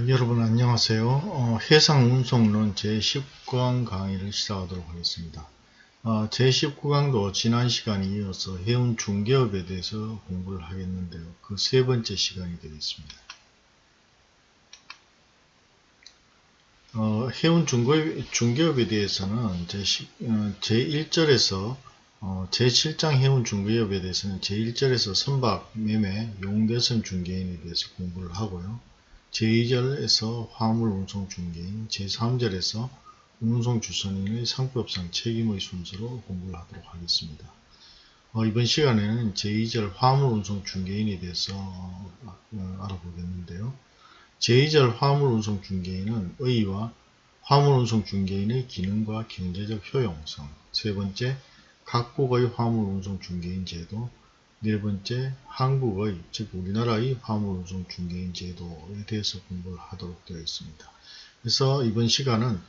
어, 여러분 안녕하세요. 어, 해상운송론 제19강 강의를 시작하도록 하겠습니다. 어, 제19강도 지난 시간에 이어서 해운 중개업에 대해서 공부를 하겠는데요. 그 세 번째 시간이 되겠습니다. 어, 해운 중개업, 중개업에 대해서는 제10, 어, 제1절에서 어, 제7장 해운 중개업에 대해서는 제1절에서 선박, 매매, 용대선 중개인에 대해서 공부를 하고요. 제2절에서 화물 운송 중개인, 제3절에서 운송 주선인의 상법상 책임의 순서로 공부를 하도록 하겠습니다. 어, 이번 시간에는 제2절 화물 운송 중개인에 대해서 어, 알아보겠는데요. 제2절 화물 운송 중개인은 의의와 화물 운송 중개인의 기능과 경제적 효용성, 세 번째 각국의 화물 운송 중개인 제도, 네 번째, 한국의, 즉 우리나라의 화물운송 중개인 제도에 대해서 공부를 하도록 되어 있습니다. 그래서 이번 시간은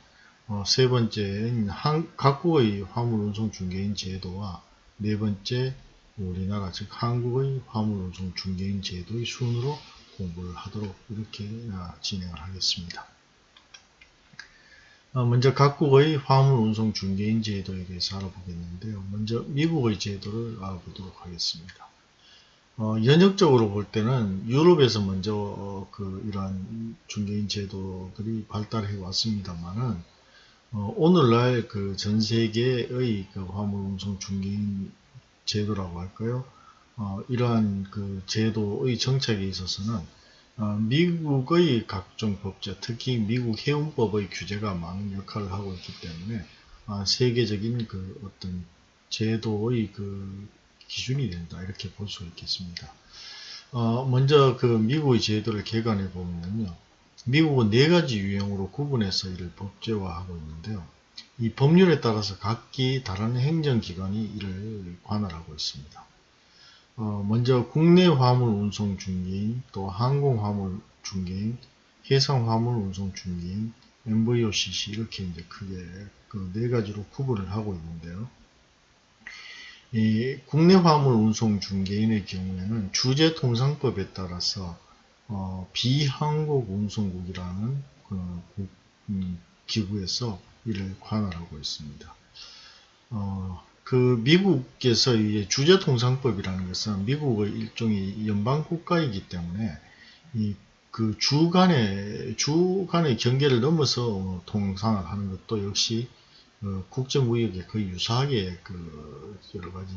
어, 세 번째인 한, 각국의 화물운송 중개인 제도와 네 번째 우리나라 즉 한국의 화물운송 중개인 제도의 순으로 공부를 하도록 이렇게 아, 진행을 하겠습니다. 어, 먼저 각국의 화물운송 중개인 제도에 대해서 알아보겠는데요. 먼저 미국의 제도를 알아보도록 하겠습니다. 어, 연역적으로 볼 때는 유럽에서 먼저 어, 그 이러한 중개인 제도들이 발달해 왔습니다만은 어, 오늘날 그 전 세계의 그 화물 운송 중개인 제도라고 할까요? 어, 이러한 그 제도의 정착에 있어서는 어, 미국의 각종 법제, 특히 미국 해운법의 규제가 많은 역할을 하고 있기 때문에 아, 세계적인 그 어떤 제도의 그 기준이 된다 이렇게 볼 수 있겠습니다. 어, 먼저 그 미국의 제도를 개관해 보면요. 미국은 네 가지 유형으로 구분해서 이를 법제화하고 있는데요. 이 법률에 따라서 각기 다른 행정기관이 이를 관할하고 있습니다. 어, 먼저 국내 화물 운송 중개인, 또 항공 화물 중개인, 해상 화물 운송 중개인, MVOCC 이렇게 이제 크게 그 네 가지로 구분을 하고 있는데요. 이 국내 화물 운송 중개인의 경우에는 주제통상법에 따라서 어, 비항공 운송국이라는 그 국, 음, 기구에서 이를 관할하고 있습니다. 어, 그 미국에서 이 주제통상법이라는 것은 미국의 일종의 연방 국가이기 때문에 이 그 주간의 주간의 경계를 넘어서 통상을 하는 것도 역시 어, 국제무역에 거의 유사하게 그 여러 가지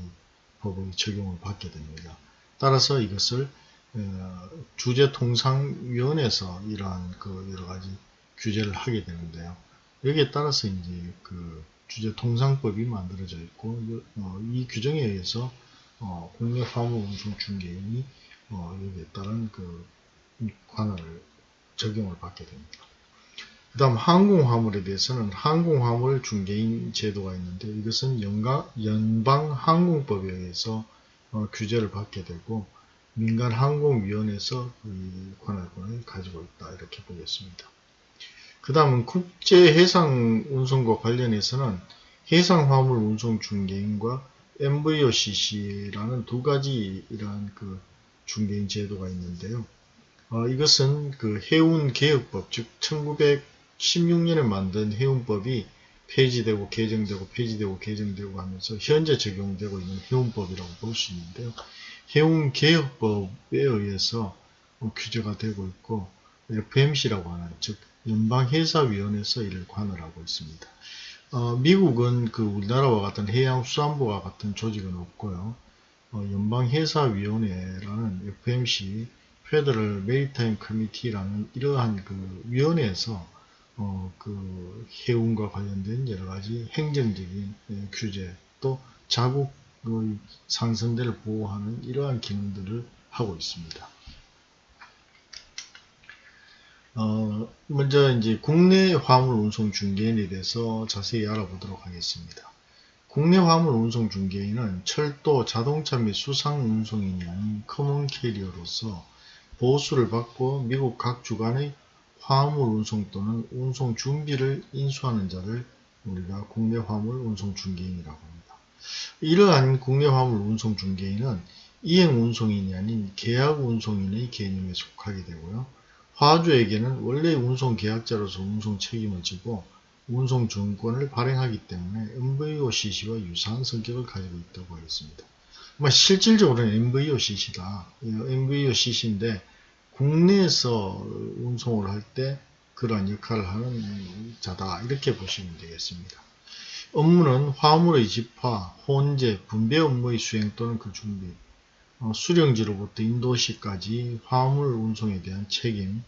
법의 적용을 받게 됩니다. 따라서 이것을 어, 주제통상위원회에서 이러한 그 여러 가지 규제를 하게 되는데요. 여기에 따라서 이제 그 주제통상법이 만들어져 있고 어, 이 규정에 의해서 어, 국내 화물 운송 중개인이 어, 여기에 따른 그 관할을 적용을 받게 됩니다. 그 다음 항공화물에 대해서는 항공화물 중개인 제도가 있는데 이것은 연방항공법에 의해서 어, 규제를 받게 되고 민간항공위원회에서 이 관할권을 가지고 있다 이렇게 보겠습니다. 그 다음은 국제해상운송과 관련해서는 해상화물 운송 중개인과 MVOCC라는 두 가지 이러한 그 중개인 제도가 있는데요. 어, 이것은 그 해운개혁법, 즉 1916년에 만든 해운법이 폐지되고 개정되고 폐지되고 개정되고 하면서 현재 적용되고 있는 해운법이라고 볼 수 있는데요. 해운개혁법에 의해서 뭐 규제가 되고 있고 FMC라고 하는 즉 연방해사위원회에서 이를 관할하고 있습니다. 어, 미국은 그 우리나라와 같은 해양수산부와 같은 조직은 없고요. 어, 연방해사위원회라는 FMC Federal Maritime Committee라는 이러한 그 위원회에서 어, 그 해운과 관련된 여러 가지 행정적인 예, 규제 또 자국의 상선대를 보호하는 이러한 기능들을 하고 있습니다. 어, 먼저 이제 국내 화물 운송 중개인에 대해서 자세히 알아보도록 하겠습니다. 국내 화물 운송 중개인은 철도, 자동차 및 수상 운송인이 아닌 common carrier로서 보수를 받고 미국 각 주간의 화물 운송 또는 운송 준비를 인수하는 자를 우리가 국내 화물 운송 중개인이라고 합니다. 이러한 국내 화물 운송 중개인은 이행 운송인이 아닌 계약 운송인의 개념에 속하게 되고요. 화주에게는 원래 운송 계약자로서 운송 책임을 지고 운송 주권을 발행하기 때문에 MVOCC와 유사한 성격을 가지고 있다고 하겠습니다. 뭐 실질적으로는 MVOCC다. MVOCC인데 국내에서 운송을 할 때 그러한 역할을 하는 자다. 이렇게 보시면 되겠습니다. 업무는 화물의 집화, 혼재, 분배 업무의 수행 또는 그 준비, 어, 수령지로부터 인도시까지 화물 운송에 대한 책임,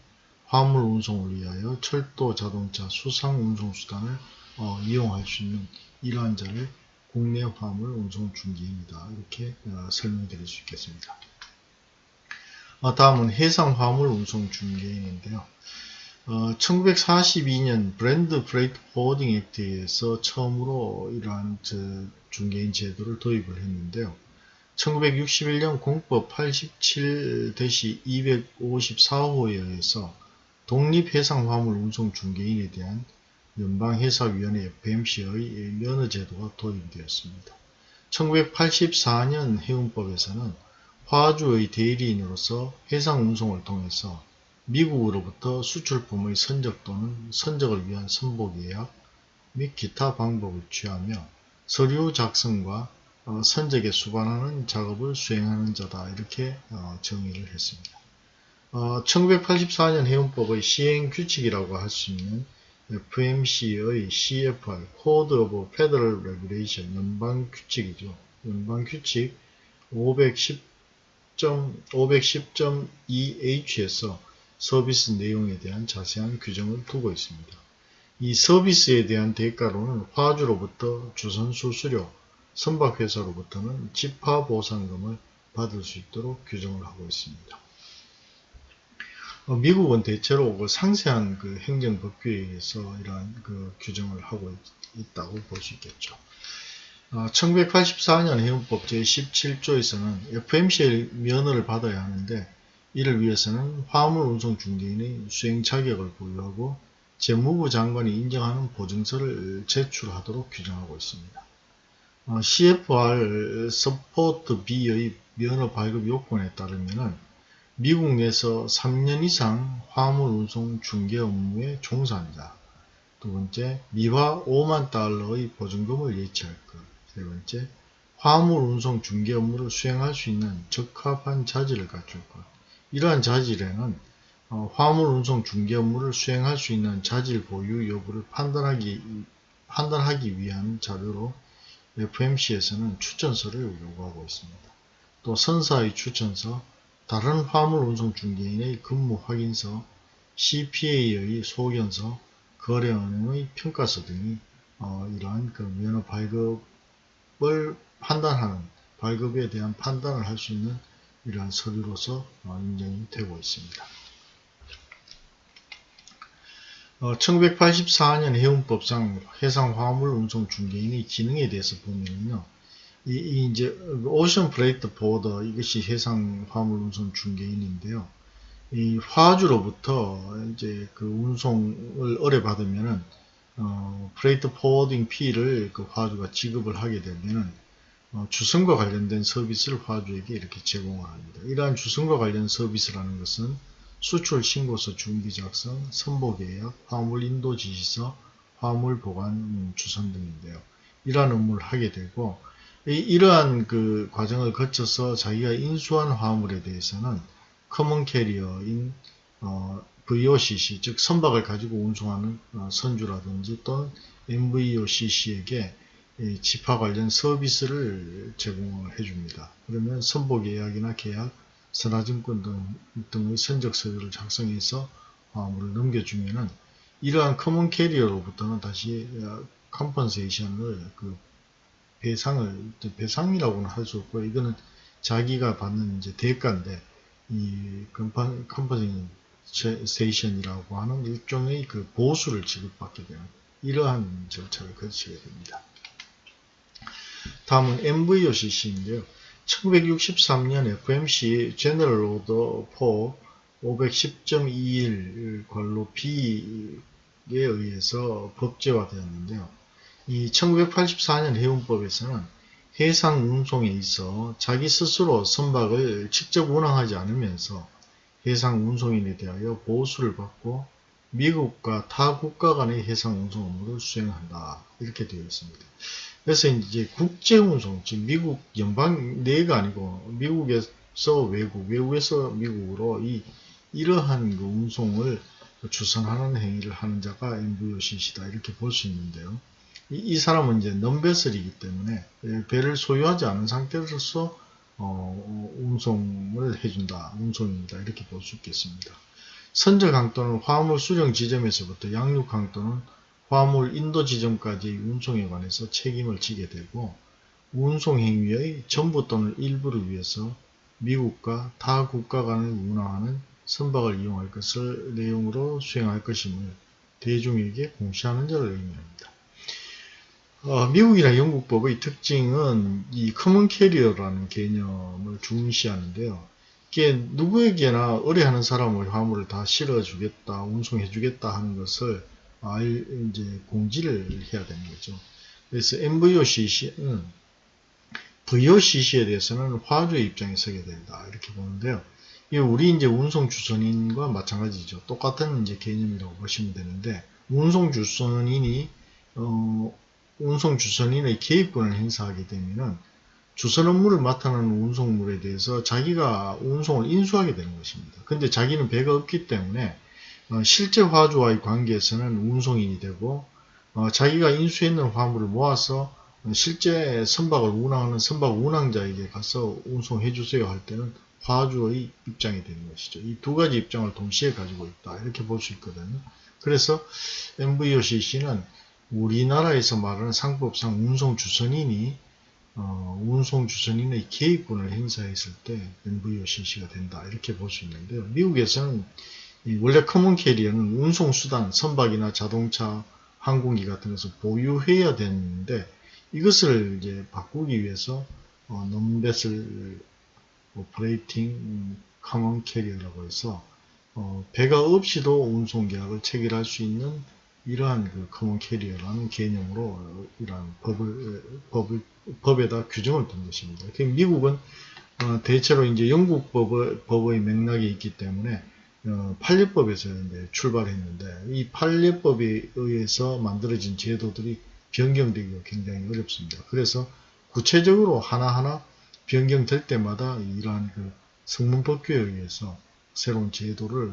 화물 운송을 위하여 철도, 자동차, 수상 운송수단을 어, 이용할 수 있는 이러한 자를 국내 화물 운송 중개인이다 이렇게 어, 설명드릴 수 있겠습니다. 어, 다음은 해상 화물 운송 중개인인데요. 1942년 Bland Freight Forwarding Act에서 처음으로 이러한 중개인 제도를 도입을 했는데요. 1961년 공법 87-254호에 의해서 독립해상화물 운송 중개인에 대한 연방회사위원회 FMC의 면허제도가 도입되었습니다. 1984년 해운법에서는 화주의 대리인으로서 해상 운송을 통해서 미국으로부터 수출품의 선적 또는 선적을 위한 선보계약 및 기타 방법을 취하며 서류 작성과 어, 선적에 수반하는 작업을 수행하는 자다 이렇게 어, 정의를 했습니다. 어, 1984년 해운법의 시행 규칙이라고 할 수 있는 FMC의 CFR, Code of Federal Regulation, 연방 규칙이죠. 연방 규칙 510.2H에서 서비스 내용에 대한 자세한 규정을 두고 있습니다. 이 서비스에 대한 대가로는 화주로부터 주선수 수료, 선박회사로부터는 집화보상금을 받을 수 있도록 규정을 하고 있습니다. 어, 미국은 대체로 그 상세한 그 행정법규에 의해서 이러한 그 규정을 하고 있, 다고 볼 수 있겠죠. 어, 1984년 해운법 제17조에서는 FMC의 면허를 받아야 하는데 이를 위해서는 화물 운송 중개인의 수행 자격을 보유하고 재무부 장관이 인정하는 보증서를 제출하도록 규정하고 있습니다. 어, CFR Subpart B의 면허 발급 요건에 따르면 미국 내에서 3년 이상 화물 운송 중개 업무에 종사한 자, 두 번째, 미화 5만 달러의 보증금을 예치할 것, 세 번째, 화물 운송 중개 업무를 수행할 수 있는 적합한 자질을 갖출 것. 이러한 자질에는 어, 화물 운송 중개 업무를 수행할 수 있는 자질 보유 여부를 판단하기, 판단하기 위한 자료로 FMC에서는 추천서를 요구하고 있습니다. 또 선사의 추천서, 다른 화물 운송 중개인의 근무 확인서, CPA의 소견서, 거래은행의 평가서 등이 어, 이러한 그 면허 발급 을 판단하는 발급에 대한 판단을 할 수 있는 이러한 서류로서 어, 인정이 되고 있습니다. 어, 1984년 해운법상 해상 화물 운송 중개인의 기능에 대해서 보면요. 이, 이 이제 ocean freight forwarder 이것이 해상 화물 운송 중개인인데요. 이 화주로부터 이제 그 운송을 의뢰받으면은 어, freight forwarding fee를 그 화주가 지급을 하게 되면은 어, 주선과 관련된 서비스를 화주에게 이렇게 제공을 합니다. 이러한 주선과 관련 서비스라는 것은 수출 신고서 준비 작성, 선복 계약, 화물 인도 지시서, 화물 보관 주선 등인데요. 이러한 업무를 하게 되고 이, 러한 그 과정을 거쳐서 자기가 인수한 화물에 대해서는 common carrier인 어, VOCC 즉 선박을 가지고 운송하는 어, 선주라든지 또는 NVOCC에게 집화 관련 서비스를 제공을 해줍니다. 그러면 선복 계약이나 계약, 선화증권 등, 등의 선적 서류를 작성해서 화물을 넘겨주면은 이러한 common carrier로부터는 다시 compensation을 그 배상을 배상이라고는 할 수 없고 이거는 자기가 받는 이제 대가인데 이 compensation이라고 하는 일종의 그 보수를 지급받게 되는 이러한 절차를 거치게 됩니다. 다음은 MVOCC인데요. 1963년 FMC 제너럴 오더 4 510.21 관로 B에 의해서 법제화되었는데요. 이 1984년 해운법에서는 해상 운송에 있어 자기 스스로 선박을 직접 운항하지 않으면서 해상 운송인에 대하여 보수를 받고 미국과 타 국가 간의 해상 운송 업무를 수행한다. 이렇게 되어 있습니다. 그래서 이제 국제 운송, 즉 미국 연방 내가 아니고 미국에서 외국, 외국에서 미국으로 이 이러한 그 운송을 주선하는 행위를 하는 자가 MVOCC다 이렇게 볼 수 있는데요. 이, 이, 사람은 이제 넘베슬이기 때문에 배를 소유하지 않은 상태로서 어, 운송을 해준다, 운송입니다. 이렇게 볼 수 있겠습니다. 선적 항도는 화물 수령 지점에서부터 양육 항도는 화물 인도 지점까지의 운송에 관해서 책임을 지게 되고 운송 행위의 전부 또는 일부를 위해서 미국과 타 국가 간을 운항하는 선박을 이용할 것을 내용으로 수행할 것임을 대중에게 공시하는 자를 의미합니다. 어, 미국이나 영국법의 특징은 이 common carrier라는 개념을 중시하는데요. 이게 누구에게나 의뢰하는 사람의 화물을 다 실어주겠다, 운송해주겠다 하는 것을 알, 이제 공지를 해야 되는 거죠. 그래서 MVOCC는 VOCC에 대해서는 화주의 입장에 서게 된다. 이렇게 보는데요. 이 우리 이제 운송 주선인과 마찬가지죠. 똑같은 이제 개념이라고 보시면 되는데 운송 주선인이 어, 운송 주선인의 개입권을 행사하게 되면은 주선 업무를 맡아하는 운송물에 대해서 자기가 운송을 인수하게 되는 것입니다. 근데 자기는 배가 없기 때문에 어, 실제 화주와의 관계에서는 운송인이 되고 어, 자기가 인수했는 화물을 모아서 실제 선박을 운항하는 선박 운항자에게 가서 운송해 주세요 할 때는 화주의 입장이 되는 것이죠. 이 두 가지 입장을 동시에 가지고 있다 이렇게 볼 수 있거든요. 그래서 MVOCC는 우리나라에서 말하는 상법상 운송주선인이 어, 운송주선인의 개입권을 행사했을 때 NVOCC가 된다 이렇게 볼 수 있는데요. 미국에서는 원래 common carrier는 운송수단, 선박이나 자동차, 항공기 같은 것을 보유해야 되는데 이것을 이제 바꾸기 위해서 어, non-vessel operating common carrier라고 해서 어, 배가 없이도 운송 계약을 체결할 수 있는 이러한 그 common carrier라는 개념으로 이러한 법을, 법을, 법에다 규정을 둔 것입니다. 미국은 어, 대체로 이제 영국 법의, 법의 맥락이 있기 때문에 어, 판례법에서 이제 출발했는데 이 판례법에 의해서 만들어진 제도들이 변경되기가 굉장히 어렵습니다. 그래서 구체적으로 하나하나 변경될 때마다 이러한 그 성문법규에 의해서 새로운 제도를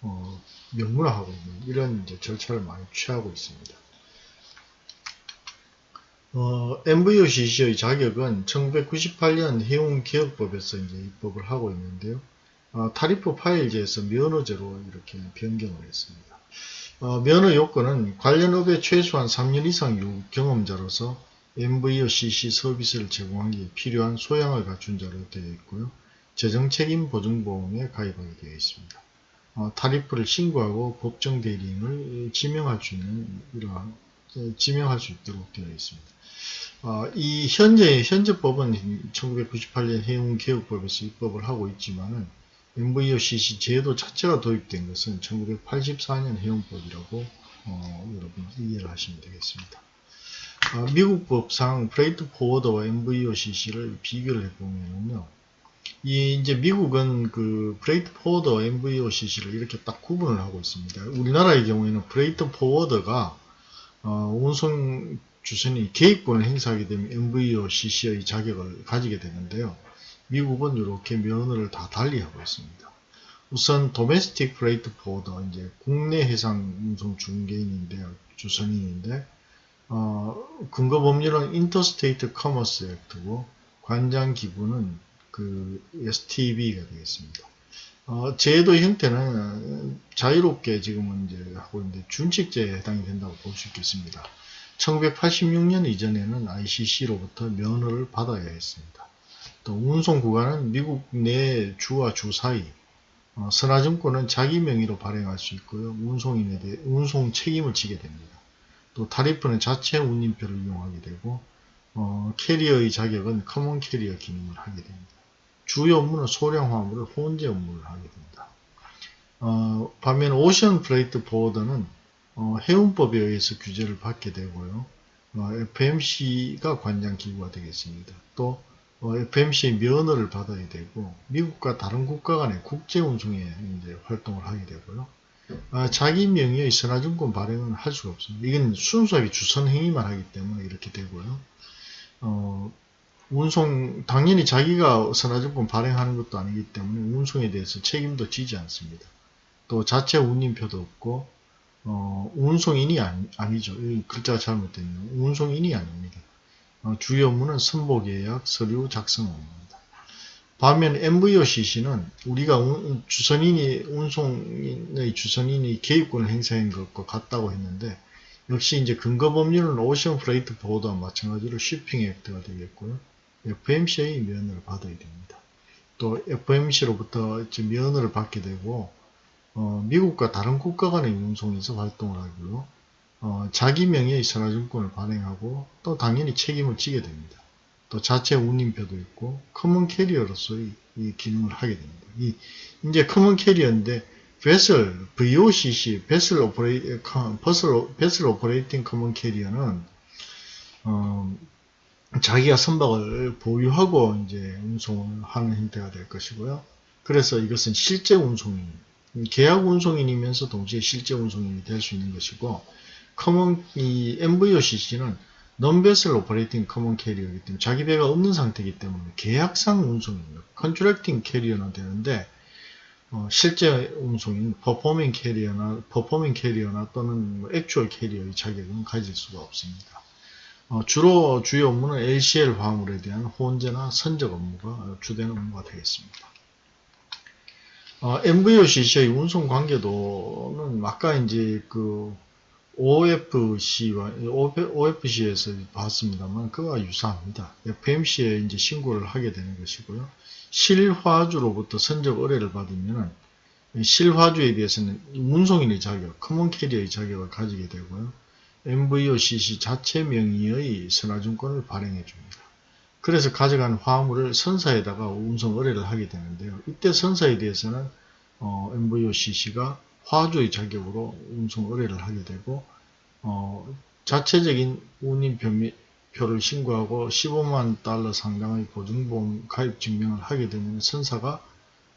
어, 명문화하고 있는 이런 절차를 많이 취하고 있습니다. 어, NVOCC의 자격은 1998년 해운개혁법에서 이제 입법을 하고 있는데요. 어, tariff file제에서 면허제로 이렇게 변경을 했습니다. 어, 면허 요건은 관련 업에 최소한 3년 이상 유 경험자로서 NVOCC 서비스를 제공하기 필요한 소양을 갖춘 자로 되어 있고요. 재정책임 보증보험에 가입하게 되어 있습니다. 어, tariff를 신고하고 법정 대리인을 지명할 수 있는 이러한 지명할 수 있도록 되어 있습니다. 어, 이 현재 현재 법은 1998년 해운 개혁법에서 입법을 하고 있지만은 NVOCC 제도 자체가 도입된 것은 1984년 해운법이라고 어, 여러분 이해를 하시면 되겠습니다. 어, 미국 법상 프레이트 포워더와 MVOCC를 비교를 해보면요. 이 이제 미국은 그 freight forwarder NVOCC를 이렇게 딱 구분을 하고 있습니다. 우리나라의 경우에는 freight forwarder가 어, 운송 주선이 개입권을 행사하게 되면 NVOCC의 자격을 가지게 되는데요. 미국은 이렇게 면허를 다 달리하고 있습니다. 우선 domestic freight forwarder 이제 국내 해상 운송 중개인인데요. 주선인인데 어, 근거 법률은 Interstate Commerce Act고 관장 기구는 그 STB가 되겠습니다. 어, 제도 형태는 자유롭게 지금은 이제 하고 있는데 준칙제에 해당이 된다고 볼 수 있겠습니다. 1986년 이전에는 ICC로부터 면허를 받아야 했습니다. 또 운송 구간은 미국 내 주와 주 사이 어, 선화증권은 자기 명의로 발행할 수 있고요. 운송인에 대해 운송 책임을 지게 됩니다. 또 tariff는 자체 운임표를 이용하게 되고 어, carrier의 자격은 common carrier 기능을 하게 됩니다. 주요 업무는 소량 화물을 혼재 업무를 하게 됩니다. 어, 반면 ocean freight forwarder는 어, 해운법에 의해서 규제를 받게 되고요. 어, FMC가 관장 기구가 되겠습니다. 또 어, FMC의 면허를 받아야 되고 미국과 다른 국가 간의 국제 운송에 이제 활동을 하게 되고요. 아, 자기 명의의 선화증권 발행은 할 수가 없습니다. 이건 순수하게 주선 행위만 하기 때문에 이렇게 되고요. 어, 운송 당연히 자기가 선화증권 발행하는 것도 아니기 때문에 운송에 대해서 책임도 지지 않습니다. 또 자체 운임표도 없고 어, 운송인이 아니, 죠 글자가 잘못됐네요. 운송인이 아닙니다. 어, 주요 업무는 선복계약, 서류 작성 업무입니다. 반면 NVOCC는 우리가 운, 주선인이 운송의 주선인이 개입권을 행사한 것과 같다고 했는데 역시 이제 근거 법률은 ocean freight forwarder와 마찬가지로 Shipping Act가 되겠고요. FMC의 면허를 받아야 됩니다. 또 FMC로부터 면허를 받게 되고 어, 미국과 다른 국가 간의 운송에서 활동을 하고요. 어, 자기 명의의 선화증권을 발행하고 또 당연히 책임을 지게 됩니다. 또 자체 운임표도 있고 common carrier로서의 이 기능을 하게 됩니다. 이 이제 common carrier인데 vessel VOCC vessel operate vessel operating common carrier는 어, 자기가 선박을 보유하고 이제 운송을 하는 형태가 될 것이고요. 그래서 이것은 실제 운송인, 계약 운송인이면서 동시에 실제 운송인이 될 수 있는 것이고, common 이 NVOCC는 non-vessel operating common carrier이기 때문에 자기 배가 없는 상태이기 때문에 계약상 운송인입니다. contracting carrier는 되는데 어, 실제 운송인 performing carrier나 performing carrier나 또는 뭐 actual carrier의 자격은 가질 수가 없습니다. 어, 주로 주요 업무는 LCL 화물에 대한 혼재나 선적 업무가 주된 업무가 되겠습니다. 어, NVOCC의 운송 관계도는 아까 이제 그 OFC와 OFC에서 봤습니다만 그와 유사합니다. FMC에 이제 신고를 하게 되는 것이고요. 실화주로부터 선적 의뢰를 받으면 실화주에 대해서는 운송인의 자격, common carrier의 자격을 가지게 되고요. MVOCC 자체 명의의 선화증권을 발행해 줍니다. 그래서 가져간 화물을 선사에다가 운송 의뢰를 하게 되는데요. 이때 선사에 대해서는 어, MVOCC가 화주의 자격으로 운송 의뢰를 하게 되고 어, 자체적인 운임 표를 신고하고 15만 달러 상당의 보증보험 가입 증명을 하게 되면 선사가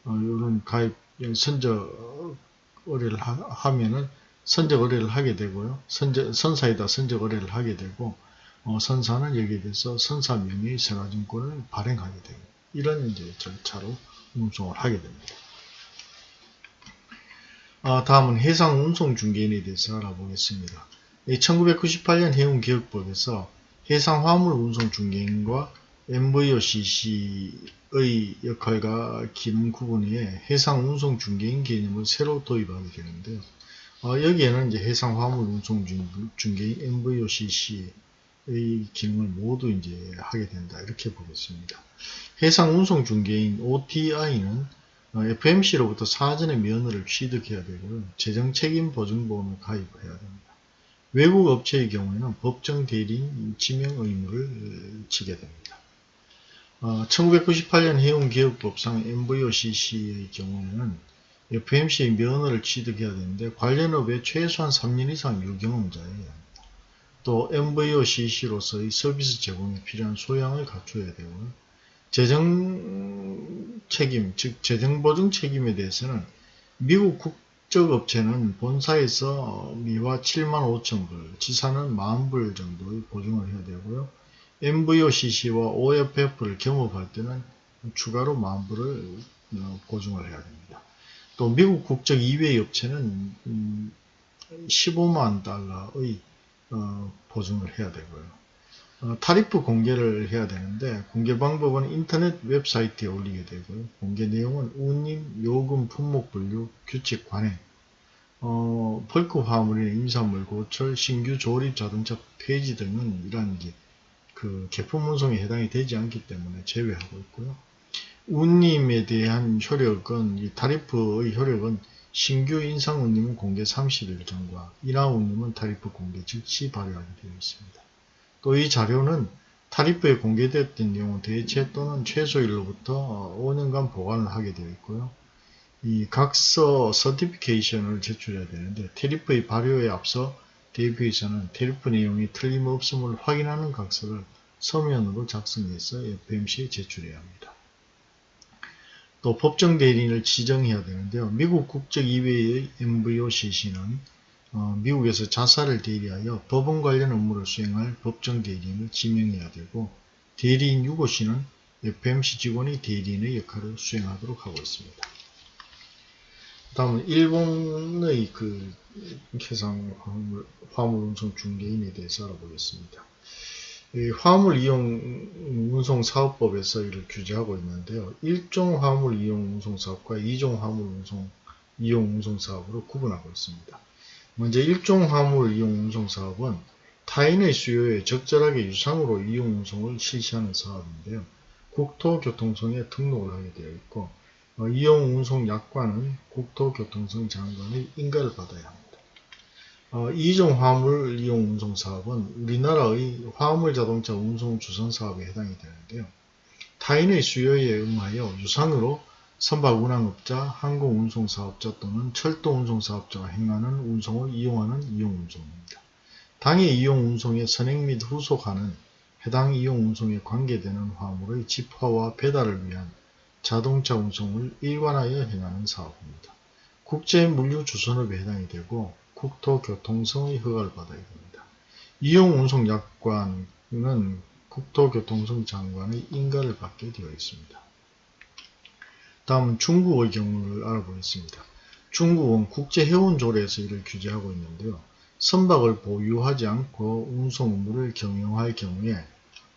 어, 이런 가입 선적 의뢰를 하, 면은 선적 의뢰를 하게 되고요. 선적, 선사에다 선적 의뢰를 하게 되고 어, 선사는 여기에 대해서 선사 명의 생활증권을 발행하게 됩니다. 이런 이제 절차로 운송을 하게 됩니다. 어, 다음은 해상 운송 중개인에 대해서 알아보겠습니다. 1998년 해운기획법에서 해상 화물 운송 중개인과 MVOCC의 역할과 기능 구분에 해상 운송 중개인 개념을 새로 도입하게 되는데요. 어, 여기에는 이제 해상 화물 운송 중개인 MVOCC의 기능을 모두 이제 하게 된다 이렇게 보겠습니다. 해상 운송 중개인 OTI는 FMC로부터 사전에 면허를 취득해야 되고요. 재정 책임 보증보험을 가입해야 됩니다. 외국 업체의 경우에는 법정 대리인 지명 의무를 지게 됩니다. 어, 1998년 해운기업법상 MVOCC의 경우에는 FMC의 면허를 취득해야 되는데 관련업에 최소한 3년 이상 합니다. 또 MVOCC로서의 서비스 제공에 필요한 소양을 갖춰야 되고요. 재정 책임, 즉 재정보증 책임에 대해서는 미국 국적 업체는 본사에서 미화 7만 5천 불, 지사는 만 불 정도의 보증을 해야 되고요. NVOCC와 OFF를 겸업할 때는 추가로 만 불을 어, 보증을 해야 됩니다. 또 미국 국적 이외의 업체는 15만 음, 달러의 어, 보증을 해야 되고요. 어, tariff 공개를 해야 되는데 공개 방법은 인터넷 웹사이트에 올리게 되고요. 공개 내용은 운임, 요금, 품목 분류, 규칙 관행, 어, 벌크 화물이나 임산물 고철, 신규 조립 자동차 폐지 등은 이러한 그 개품 운송에 해당이 되지 않기 때문에 제외하고 있고요. 운임에 대한 효력은 이 tariff의 효력은 신규 인상 운임은 공개 30일 전과 인하 운임은 tariff 공개 즉시 발효하게 되어 있습니다. 또 이 자료는 tariff에 공개되었던 내용은 대체 또는 취소일로부터 5년간 보관을 하게 되어 있고요. 이 각서 certification을 제출해야 되는데 tariff의 발효에 앞서 대표에서는 타리프 내용이 틀림없음을 확인하는 각서를 서면으로 작성해서 FMC에 제출해야 합니다. 또 법정 대리인을 지정해야 되는데요. 미국 국적 이외의 MVOCC는 어, 미국에서 자사를 대리하여 법원 관련 업무를 수행할 법정 대리인을 지명해야 되고 대리인 6호씨는 FMC 직원이 대리인의 역할을 수행하도록 하고 있습니다. 다음은 일본의 그 해상 화물, 화물 운송 중개인에 대해서 알아보겠습니다. 화물 이용 운송 사업법에서 이를 규제하고 있는데요. 1종 화물 이용 운송 사업과 2종 화물 운송 이용 운송 사업으로 구분하고 있습니다. 먼저 1종 화물 이용 운송 사업은 타인의 수요에 적절하게 유상으로 이용 운송을 실시하는 사업인데요. 국토교통청에 등록을 하게 되어 있고 어, 이용 운송 약관은 국토교통청 장관의 인가를 받아야 합니다. 어, 이종 화물 이용 운송 사업은 우리나라의 화물 자동차 운송 주선 사업에 해당이 되는데요. 타인의 수요에 응하여 유상으로 선박 운항업자, 항공 운송 사업자 또는 철도 운송 사업자가 행하는 운송을 이용하는 이용 운송입니다. 당해 이용 운송의 선행 및 후속하는 해당 이용 운송에 관계되는 화물의 집화와 배달을 위한 자동차 운송을 일관하여 행하는 사업입니다. 국제 물류 주선업에 해당이 되고 국토교통성의 허가를 받아야 됩니다. 이용운송 약관은 국토교통성 장관의 인가를 받게 되어 있습니다. 다음은 중국의 경우를 알아보겠습니다. 중국은 국제해운조례에서 이를 규제하고 있는데요. 선박을 보유하지 않고 운송 업무를 경영할 경우에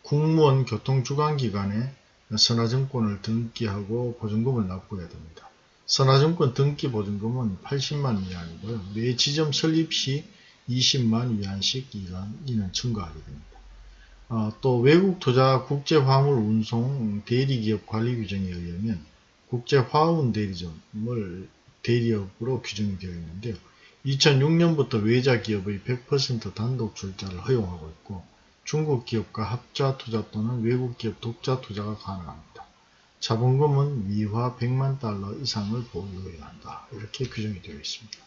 국무원 교통주관기관에 선화증권을 등기하고 보증금을 납부해야 됩니다. 선화증권 등기 보증금은 80만 위안이고요. 매 지점 설립 시 20만 위안씩 이는 증가하게 됩니다. 어, 또 외국 투자 국제 화물 운송 대리 기업 관리 규정에 의하면 국제 화운 대리점을 대리업으로 규정이 되어 있는데요. 2006년부터 외자 기업의 100% 단독 출자를 허용하고 있고 중국 기업과 합자 투자 또는 외국 기업 독자 투자가 가능합니다. 자본금은 미화 100만 달러 이상을 보유해야 한다. 이렇게 규정이 되어 있습니다.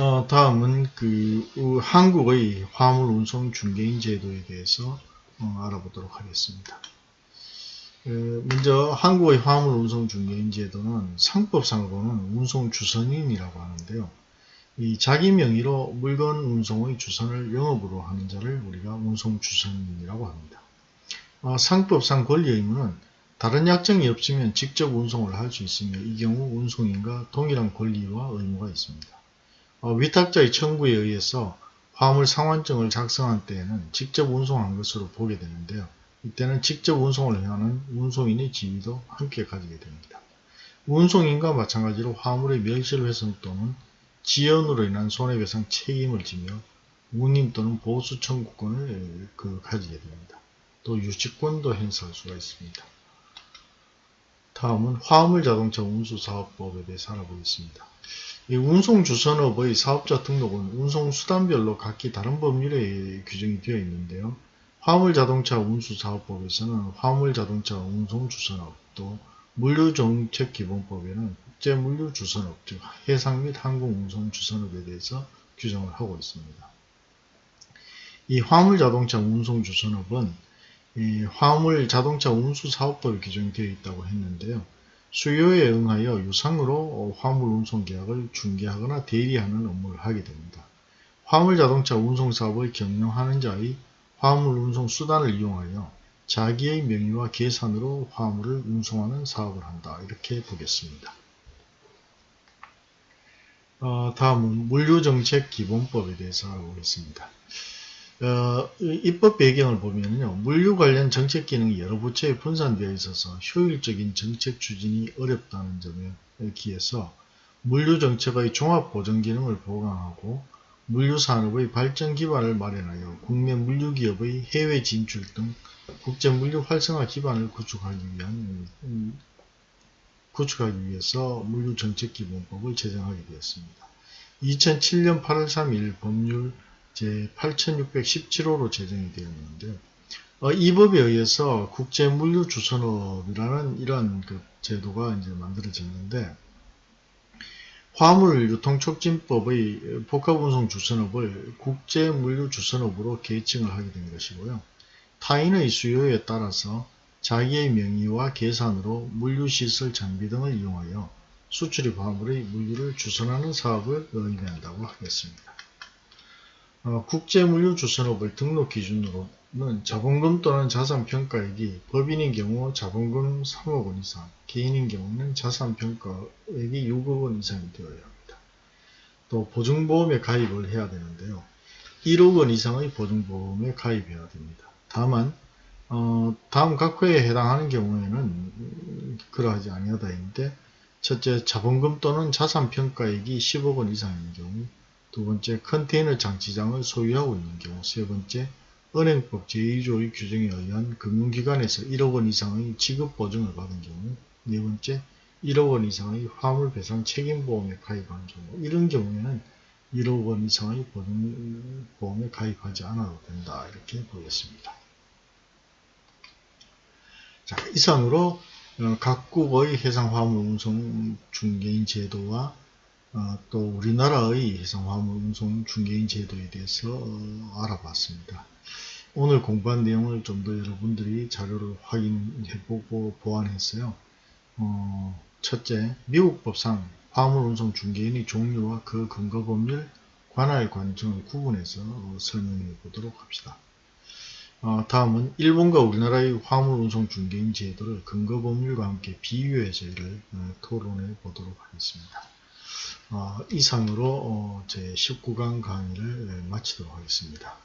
어, 다음은 그 어, 한국의 화물 운송 중개인 제도에 대해서 어, 알아보도록 하겠습니다. 에, 먼저 한국의 화물 운송 중개인 제도는 상법상으로는 운송 주선인이라고 하는데요. 이 자기 명의로 물건 운송의 주선을 영업으로 하는 자를 우리가 운송 주선인이라고 합니다. 어, 상법상 권리 의무는 다른 약정이 없으면 직접 운송을 할 수 있으며 이 경우 운송인과 동일한 권리와 의무가 있습니다. 어, 위탁자의 청구에 의해서 화물 상환증을 작성한 때에는 직접 운송한 것으로 보게 되는데요. 이때는 직접 운송을 하는 운송인의 지위도 함께 가지게 됩니다. 운송인과 마찬가지로 화물의 멸실훼손 또는 지연으로 인한 손해배상 책임을 지며 운임 또는 보수 청구권을 그 가지게 됩니다. 또 유치권도 행사할 수가 있습니다. 다음은 화물 자동차 운수 사업법에 대해서 알아보겠습니다. 이 운송주선업의 사업자 등록은 운송수단별로 각기 다른 법률에 규정이 되어 있는데요. 화물자동차 운수사업법에서는 화물자동차 운송주선업 또 물류정책기본법에는 국제물류주선업 즉 해상 및 항공운송주선업에 대해서 규정을 하고 있습니다. 이 화물자동차 운송주선업은 화물 자동차 운수 사업법에 규정되어 있다고 했는데요. 수요에 응하여 유상으로 화물 운송 계약을 중개하거나 대리하는 업무를 하게 됩니다. 화물 자동차 운송 사업을 경영하는 자의 화물 운송 수단을 이용하여 자기의 명의와 계산으로 화물을 운송하는 사업을 한다. 이렇게 보겠습니다. 어, 다음은 물류정책 기본법에 대해서 알아보겠습니다. 어, 입법 배경을 보면요. 물류 관련 정책 기능이 여러 부처에 분산되어 있어서 효율적인 정책 추진이 어렵다는 점에 기해서 물류 정책의 종합 보전 기능을 보강하고 물류 산업의 발전 기반을 마련하여 국내 물류 기업의 해외 진출 등 국제 물류 활성화 기반을 구축하기 위한 음, 구축하기 위해서 물류 정책 기본법을 제정하게 되었습니다. 2007년 8월 3일 법률 제 8617호로 제정이 되어 있는데 어, 이 법에 의해서 국제물류주선업이라는 이러한 그 제도가 이제 만들어졌는데 화물 유통촉진법의 복합운송 주선업을 국제물류주선업으로 개칭을 하게 된 것이고요. 타인의 수요에 따라서 자기의 명의와 계산으로 물류시설 장비 등을 이용하여 수출입 화물의 물류를 주선하는 사업을 의미한다고 하겠습니다. 어, 국제물류주선업을 등록 기준으로는 자본금 또는 자산평가액이 법인인 경우 자본금 3억 원 이상, 개인인 경우는 자산평가액이 6억 원 이상이 되어야 합니다. 또 보증보험에 가입을 해야 되는데요. 1억 원 이상의 보증보험에 가입해야 됩니다. 다만 어, 다음 각 회에 해당하는 경우에는 그러하지 아니하다 인데 첫째 자본금 또는 자산평가액이 10억 원 이상인 경우 두 번째 컨테이너 장치장을 소유하고 있는 경우 세 번째 은행법 제2조의 규정에 의한 금융기관에서 1억 원 이상의 지급 보증을 받은 경우 네 번째 1억 원 이상의 화물배상 책임보험에 가입한 경우 이런 경우에는 1억 원 이상의 보증보험에 가입하지 않아도 된다 이렇게 보겠습니다. 자, 이상으로 어, 각국의 해상화물 운송 중개인 제도와 어, 또 우리나라의 해상화물 운송 중개인 제도에 대해서 어, 알아봤습니다. 오늘 공부한 내용을 좀 더 여러분들이 자료를 확인해보고 보완했어요. 어, 첫째, 미국 법상 화물 운송 중개인의 종류와 그 근거 법률, 관할 관청을 구분해서 어, 설명해 보도록 합시다. 어, 다음은 일본과 우리나라의 화물 운송 중개인 제도를 근거 법률과 함께 비교해서 이를 어, 토론해 보도록 하겠습니다. 어, 이상으로 어, 제 19강 강의를 마치도록 하겠습니다.